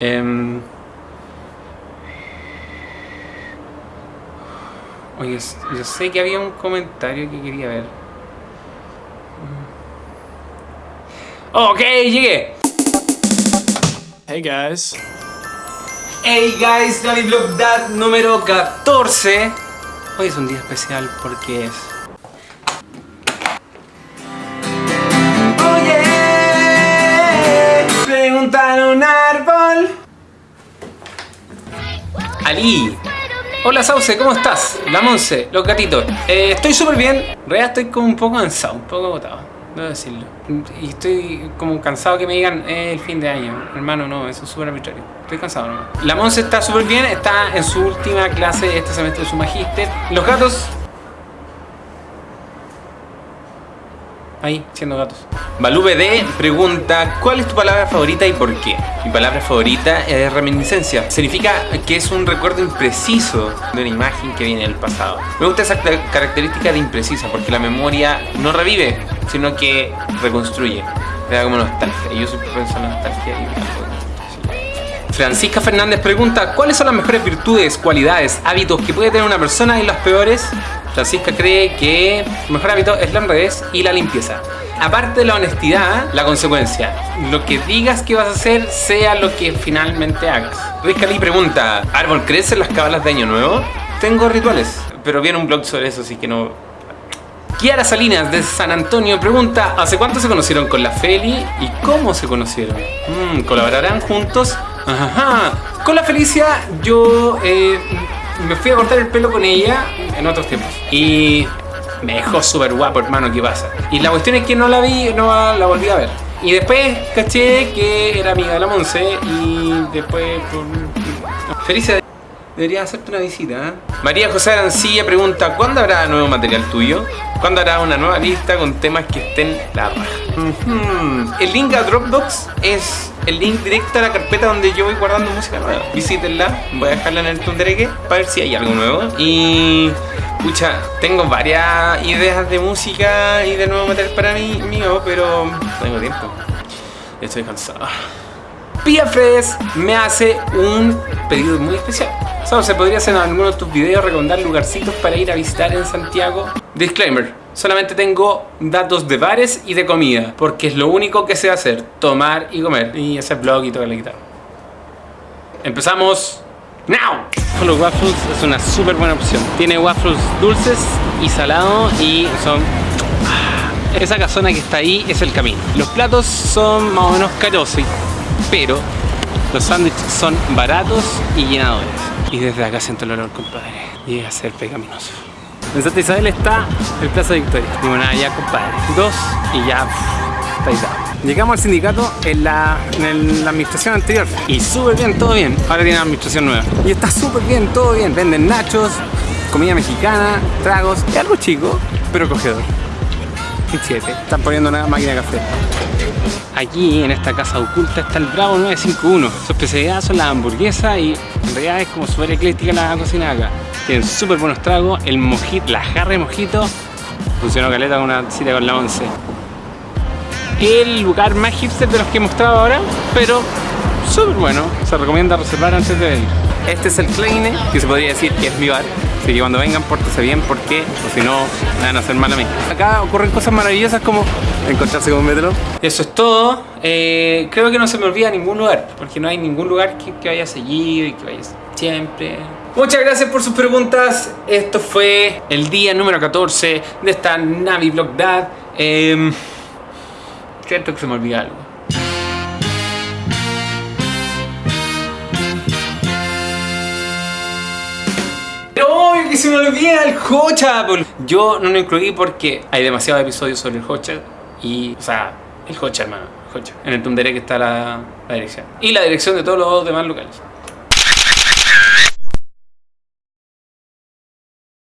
Em, Oye, yo sé que había un comentario que quería ver. Ok, llegué. Hey guys. Hey guys, Danny Vlog Dad número 14. Hoy es un día especial porque es... Ali. Hola Sauce, ¿cómo estás? La Monse, los gatitos. Eh, estoy súper bien. En realidad estoy como un poco cansado, un poco agotado. Debo decirlo. Y estoy como cansado que me digan eh, el fin de año. Hermano, no, eso es súper arbitrario. Estoy cansado nomás. La Monse está súper bien, está en su última clase este semestre de su magíster. Los gatos ahí, siendo gatos. Balú BD pregunta, ¿cuál es tu palabra favorita y por qué? Mi palabra favorita es reminiscencia. Significa que es un recuerdo impreciso de una imagen que viene del pasado. Me gusta esa característica de imprecisa porque la memoria no revive, sino que reconstruye. Me da como nostalgia. Y yo soy propenso a nostalgia y Francisca Fernández pregunta, ¿cuáles son las mejores virtudes, cualidades, hábitos que puede tener una persona y las peores? Francisca cree que el mejor hábito es la honradez y la limpieza. Aparte de la honestidad, la consecuencia. Lo que digas que vas a hacer, sea lo que finalmente hagas. Rizcali pregunta, ¿árbol crece en las cabalas de Año Nuevo? Tengo rituales, pero viene un blog sobre eso, así que no... Kiara Salinas de San Antonio pregunta ¿Hace cuánto se conocieron con la Feli y cómo se conocieron? Mm, ¿Colaborarán juntos? Ajá. Con la Felicia yo eh, me fui a cortar el pelo con ella en otros tiempos. Y me dejó súper guapo, hermano, ¿qué pasa? Y la cuestión es que no la vi, no la volví a ver. Y después caché que era amiga de la Monse y después... Felicia, debería hacerte una visita. ¿eh? María José Arancilla pregunta, ¿cuándo habrá nuevo material tuyo? ¿Cuándo hará una nueva lista con temas que estén la raja? El link a Dropbox es el link directo a la carpeta donde yo voy guardando música nueva. Visítenla, voy a dejarla en el Tundereque para ver si hay algo nuevo. Y... Pucha, tengo varias ideas de música y de nuevo material para mí mío, pero no tengo tiempo. Estoy cansado. Pia me hace un pedido muy especial. ¿Sabes? Se podría hacer en alguno de tus videos recomendar lugarcitos para ir a visitar en Santiago. Disclaimer, solamente tengo datos de bares y de comida, porque es lo único que sé hacer, tomar y comer, y hacer vlog y tocar la guitarra. Empezamos now. Los waffles es una súper buena opción. Tiene waffles dulces y salados y son... Ah, esa casona que está ahí es el camino. Los platos son más o menos caros, pero los sándwiches son baratos y llenadores. Y desde acá siento el olor, compadre. Llega a ser pecaminoso. En Santa Isabel está el Plaza Victoria. Digo, nada, ya, compadre. Dos y ya, está ahí Llegamos al sindicato en la, en la administración anterior y súper bien, todo bien. Ahora tiene una administración nueva. Y está súper bien, todo bien. Venden nachos, comida mexicana, tragos, y algo chico, pero cogedor. Y siete. Están poniendo una máquina de café. Aquí en esta casa oculta está el Bravo 951. Su especialidad son las hamburguesas y en realidad es como súper ecléctica la cocina acá. Tienen súper buenos tragos, el mojito, la jarra de mojito funcionó caleta con una cita con la 11. El lugar más hipster de los que he mostrado ahora, pero súper bueno. Se recomienda reservar antes de venir. Este es el Kleine, que se podría decir que es mi bar. Así que cuando vengan, pórtense bien porque o si no, me van a hacer mal a mí. Acá ocurren cosas maravillosas como encontrarse con un metro. Eso es todo. Eh, creo que no se me olvida ningún lugar, porque no hay ningún lugar que, que vaya seguido y que vaya siempre. Muchas gracias por sus preguntas. Esto fue el día número 14 de esta Navi Vlog Dad. Eh, cierto que se me olvida algo. que se me olvida el Hocha. Yo no lo incluí porque hay demasiados episodios sobre el Hocha y, o sea, el Hocha, hermano, Hocha. En el Tundere que está la, la dirección. Y la dirección de todos los demás locales.